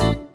you